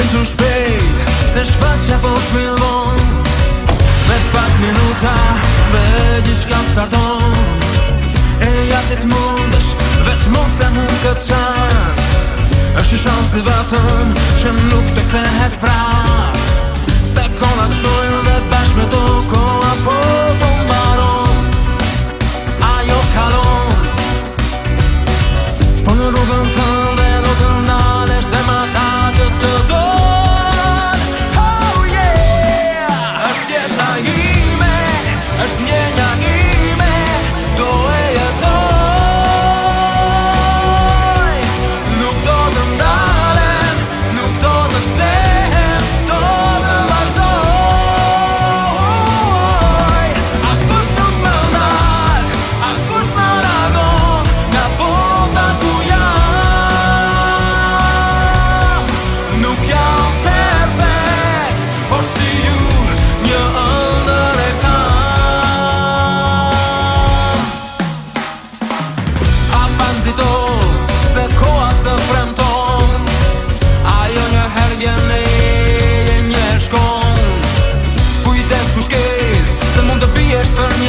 Nësë shpejt, se shpejt që po të milbon pak minuta, me di shka starton E jatit mund është, veç mund se mund këtë qas është i shansi vetën, që nuk të këthehet pra Se konat shkojnë dhe bashkë me ton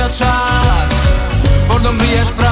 mio char Por non riesco